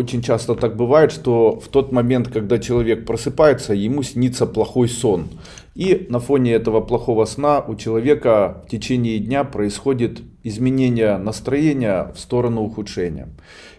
очень часто так бывает, что в тот момент, когда человек просыпается, ему снится плохой сон. И на фоне этого плохого сна у человека в течение дня происходит изменение настроения в сторону ухудшения.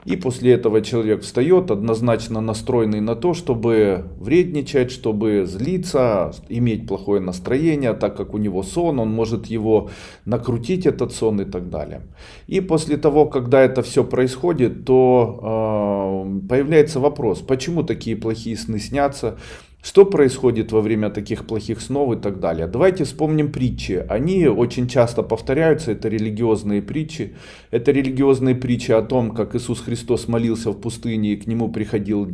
И после этого человек встает однозначно настроенный на то, чтобы вредничать, чтобы злиться, иметь плохое настроение, так как у него сон, он может его накрутить, этот сон и так далее. И после того, когда это все происходит, то э, появляется вопрос, почему такие плохие сны снятся, что происходит во время таких плохих снов и так далее? Давайте вспомним притчи. Они очень часто повторяются, это религиозные притчи. Это религиозные притчи о том, как Иисус Христос молился в пустыне и к нему приходил,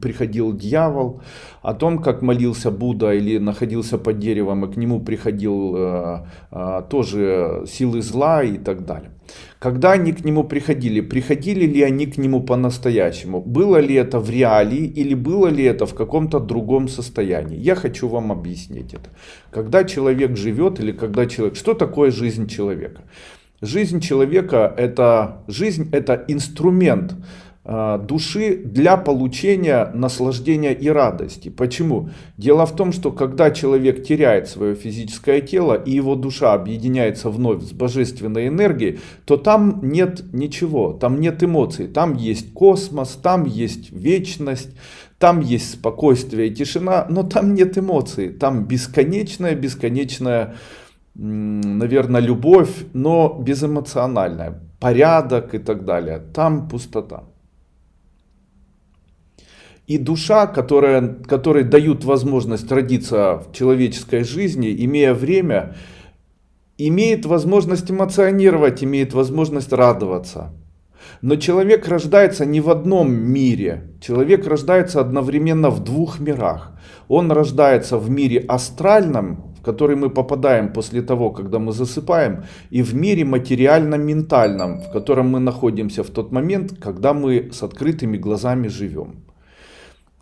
приходил дьявол. О том, как молился Будда или находился под деревом и к нему приходил э, э, тоже силы зла и так далее. Когда они к нему приходили, приходили ли они к нему по-настоящему? Было ли это в реалии или было ли это в каком-то другом состоянии? Я хочу вам объяснить это. Когда человек живет или когда человек... Что такое жизнь человека? Жизнь человека это... Жизнь это инструмент души для получения наслаждения и радости. Почему? Дело в том, что когда человек теряет свое физическое тело и его душа объединяется вновь с божественной энергией, то там нет ничего, там нет эмоций, там есть космос, там есть вечность, там есть спокойствие и тишина, но там нет эмоций, там бесконечная, бесконечная, наверное, любовь, но безэмоциональная, порядок и так далее. Там пустота. И душа, которая, которой дают возможность родиться в человеческой жизни, имея время, имеет возможность эмоционировать, имеет возможность радоваться. Но человек рождается не в одном мире. Человек рождается одновременно в двух мирах. Он рождается в мире астральном, в который мы попадаем после того, когда мы засыпаем, и в мире материально-ментальном, в котором мы находимся в тот момент, когда мы с открытыми глазами живем.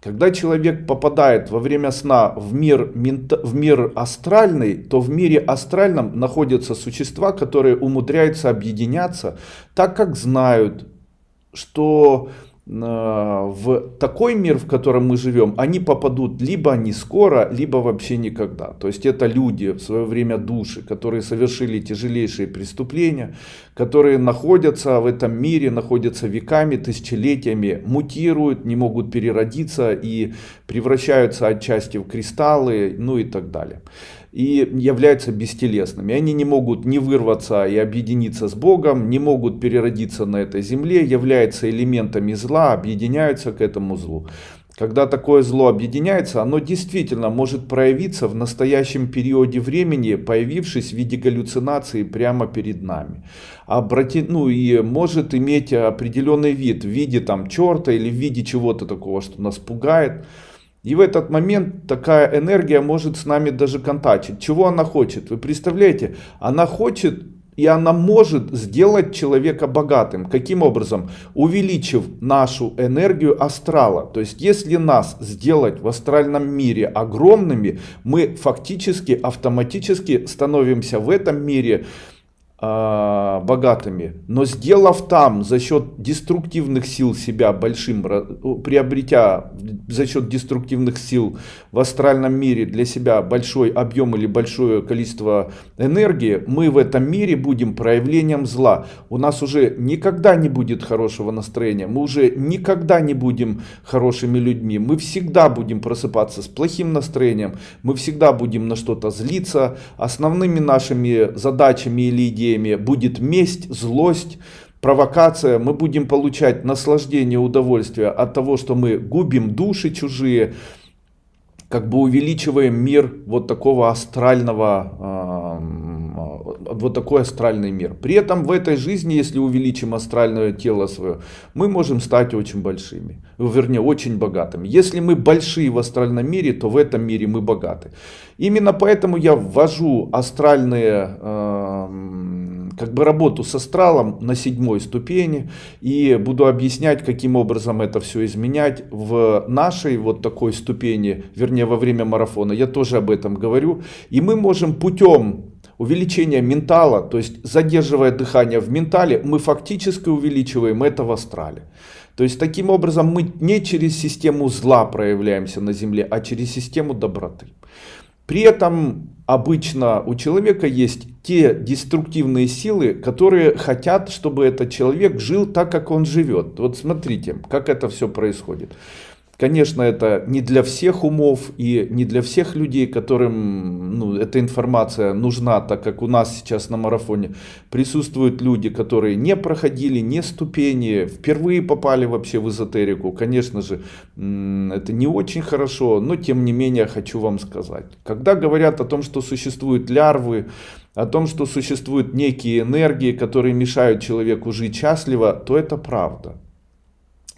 Когда человек попадает во время сна в мир, в мир астральный, то в мире астральном находятся существа, которые умудряются объединяться, так как знают, что в такой мир, в котором мы живем, они попадут либо не скоро, либо вообще никогда. То есть это люди, в свое время души, которые совершили тяжелейшие преступления, которые находятся в этом мире, находятся веками, тысячелетиями, мутируют, не могут переродиться и превращаются отчасти в кристаллы, ну и так далее и являются бестелесными. Они не могут не вырваться и объединиться с Богом, не могут переродиться на этой земле, являются элементами зла, объединяются к этому злу. Когда такое зло объединяется, оно действительно может проявиться в настоящем периоде времени, появившись в виде галлюцинации прямо перед нами. Обрати, ну и может иметь определенный вид в виде там черта или в виде чего-то такого, что нас пугает. И в этот момент такая энергия может с нами даже контачить. Чего она хочет? Вы представляете? Она хочет и она может сделать человека богатым. Каким образом? Увеличив нашу энергию астрала. То есть, если нас сделать в астральном мире огромными, мы фактически автоматически становимся в этом мире а, богатыми, но сделав там за счет деструктивных сил себя большим, приобретя за счет деструктивных сил в астральном мире для себя большой объем или большое количество энергии, мы в этом мире будем проявлением зла. У нас уже никогда не будет хорошего настроения, мы уже никогда не будем хорошими людьми, мы всегда будем просыпаться с плохим настроением, мы всегда будем на что-то злиться. Основными нашими задачами или идеями идеями будет месть, злость, провокация. Мы будем получать наслаждение, удовольствие от того, что мы губим души чужие, как бы увеличиваем мир вот такого астрального, э, вот такой астральный мир. При этом в этой жизни, если увеличим астральное тело свое, мы можем стать очень большими, вернее очень богатыми. Если мы большие в астральном мире, то в этом мире мы богаты. Именно поэтому я ввожу астральные э, как бы работу с астралом на седьмой ступени и буду объяснять, каким образом это все изменять в нашей вот такой ступени, вернее во время марафона. Я тоже об этом говорю. И мы можем путем увеличение ментала, то есть задерживая дыхание в ментале, мы фактически увеличиваем это в астрале. То есть таким образом мы не через систему зла проявляемся на Земле, а через систему доброты. При этом обычно у человека есть те деструктивные силы, которые хотят, чтобы этот человек жил так, как он живет. Вот смотрите, как это все происходит. Конечно, это не для всех умов и не для всех людей, которым ну, эта информация нужна, так как у нас сейчас на марафоне присутствуют люди, которые не проходили ни ступени, впервые попали вообще в эзотерику. Конечно же, это не очень хорошо, но тем не менее хочу вам сказать. Когда говорят о том, что существуют лярвы, о том, что существуют некие энергии, которые мешают человеку жить счастливо, то это правда.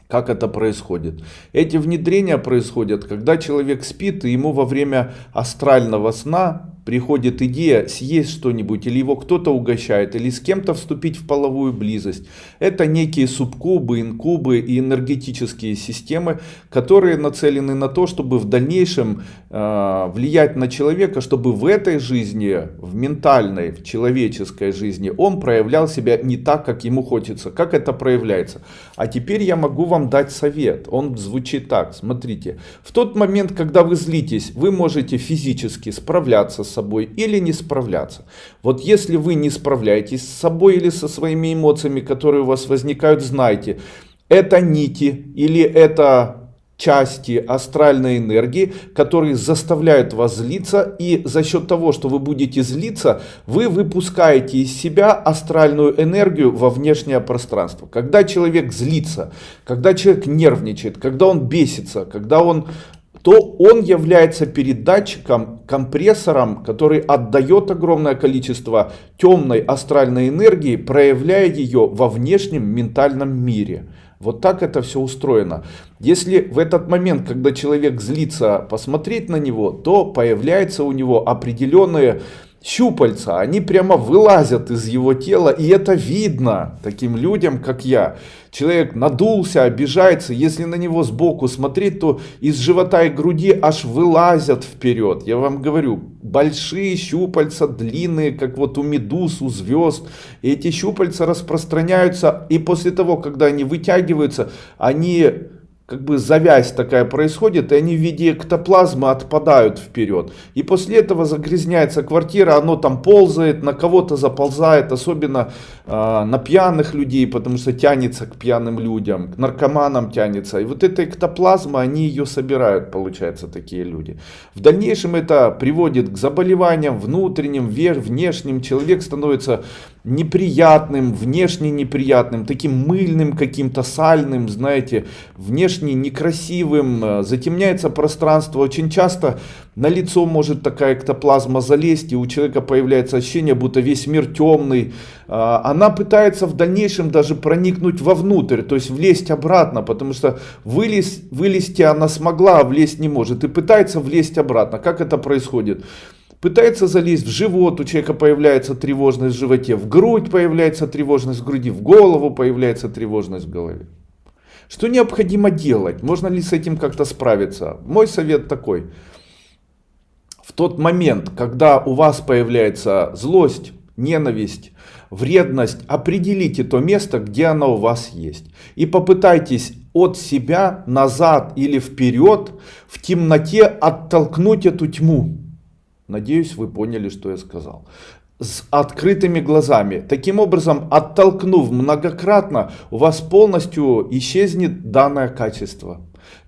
Как это происходит? Эти внедрения происходят, когда человек спит, и ему во время астрального сна приходит идея съесть что-нибудь, или его кто-то угощает, или с кем-то вступить в половую близость. Это некие субкубы, инкубы и энергетические системы, которые нацелены на то, чтобы в дальнейшем э, влиять на человека, чтобы в этой жизни, в ментальной, в человеческой жизни, он проявлял себя не так, как ему хочется. Как это проявляется? А теперь я могу вам дать совет. Он звучит так. Смотрите. В тот момент, когда вы злитесь, вы можете физически справляться с собой или не справляться. Вот если вы не справляетесь с собой или со своими эмоциями, которые у вас возникают, знайте, это нити или это части астральной энергии, которые заставляют вас злиться. И за счет того, что вы будете злиться, вы выпускаете из себя астральную энергию во внешнее пространство. Когда человек злится, когда человек нервничает, когда он бесится, когда он то он является передатчиком, компрессором, который отдает огромное количество темной астральной энергии, проявляя ее во внешнем ментальном мире. Вот так это все устроено. Если в этот момент, когда человек злится, посмотреть на него, то появляются у него определенные щупальца, они прямо вылазят из его тела, и это видно таким людям, как я. Человек надулся, обижается, если на него сбоку смотреть, то из живота и груди аж вылазят вперед. Я вам говорю, большие щупальца, длинные, как вот у медуз, у звезд. И эти щупальца распространяются, и после того, когда они вытягиваются, они как бы завязь такая происходит, и они в виде эктоплазмы отпадают вперед. И после этого загрязняется квартира, оно там ползает, на кого-то заползает, особенно э, на пьяных людей, потому что тянется к пьяным людям, к наркоманам тянется. И вот эта эктоплазма, они ее собирают, получается, такие люди. В дальнейшем это приводит к заболеваниям внутренним, внешним. Человек становится неприятным, внешне неприятным, таким мыльным каким-то, сальным, знаете, внешне некрасивым, э, затемняется пространство. Очень часто на лицо может такая эктоплазма залезть, и у человека появляется ощущение, будто весь мир темный. А, она пытается в дальнейшем даже проникнуть вовнутрь, то есть влезть обратно, потому что вылез, вылезти она смогла, а влезть не может, и пытается влезть обратно. Как это происходит? пытается залезть в живот, у человека появляется тревожность в животе, в грудь появляется тревожность в груди, в голову появляется тревожность в голове. Что необходимо делать? Можно ли с этим как-то справиться? Мой совет такой. В тот момент, когда у вас появляется злость, ненависть, вредность, определите то место, где она у вас есть. И попытайтесь от себя назад или вперед в темноте оттолкнуть эту тьму. Надеюсь, вы поняли, что я сказал. С открытыми глазами. Таким образом, оттолкнув многократно, у вас полностью исчезнет данное качество.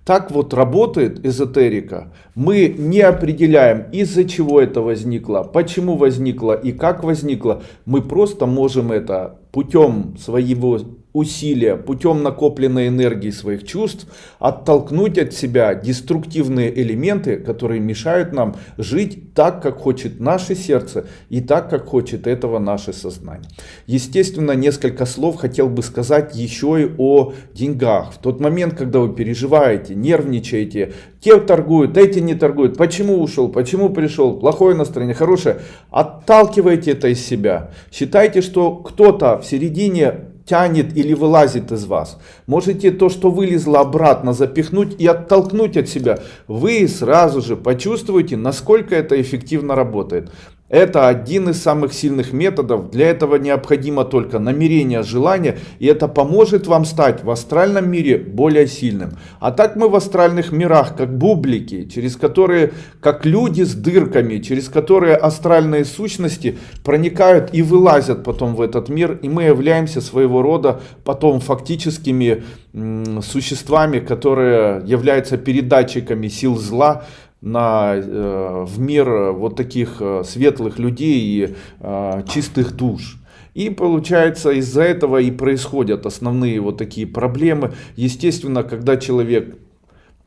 Так вот работает эзотерика. Мы не определяем, из-за чего это возникло, почему возникло и как возникло. Мы просто можем это путем своего усилия путем накопленной энергии своих чувств оттолкнуть от себя деструктивные элементы, которые мешают нам жить так, как хочет наше сердце и так, как хочет этого наше сознание. Естественно, несколько слов хотел бы сказать еще и о деньгах. В тот момент, когда вы переживаете, нервничаете, те торгуют, эти не торгуют, почему ушел, почему пришел, плохое настроение, хорошее, отталкивайте это из себя. Считайте, что кто-то в середине тянет или вылазит из вас. Можете то, что вылезло обратно запихнуть и оттолкнуть от себя. Вы сразу же почувствуете, насколько это эффективно работает. Это один из самых сильных методов. Для этого необходимо только намерение, желание. И это поможет вам стать в астральном мире более сильным. А так мы в астральных мирах, как бублики, через которые, как люди с дырками, через которые астральные сущности проникают и вылазят потом в этот мир. И мы являемся своего рода потом фактическими существами, которые являются передатчиками сил зла на, э, в мир вот таких э, светлых людей и э, чистых душ. И получается из-за этого и происходят основные вот такие проблемы. Естественно, когда человек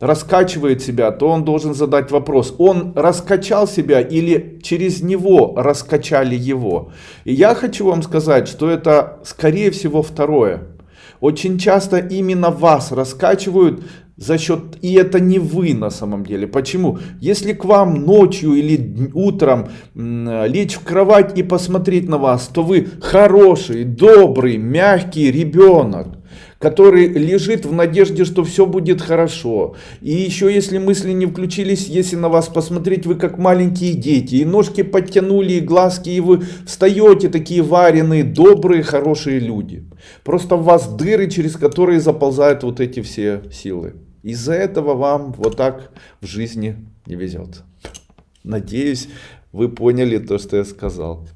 раскачивает себя, то он должен задать вопрос, он раскачал себя или через него раскачали его. И я хочу вам сказать, что это скорее всего второе. Очень часто именно вас раскачивают за счет, и это не вы на самом деле. Почему? Если к вам ночью или утром лечь в кровать и посмотреть на вас, то вы хороший, добрый, мягкий ребенок который лежит в надежде, что все будет хорошо. И еще если мысли не включились, если на вас посмотреть, вы как маленькие дети, и ножки подтянули, и глазки, и вы встаете такие вареные, добрые, хорошие люди. Просто в вас дыры, через которые заползают вот эти все силы. Из-за этого вам вот так в жизни не везет. Надеюсь, вы поняли то, что я сказал.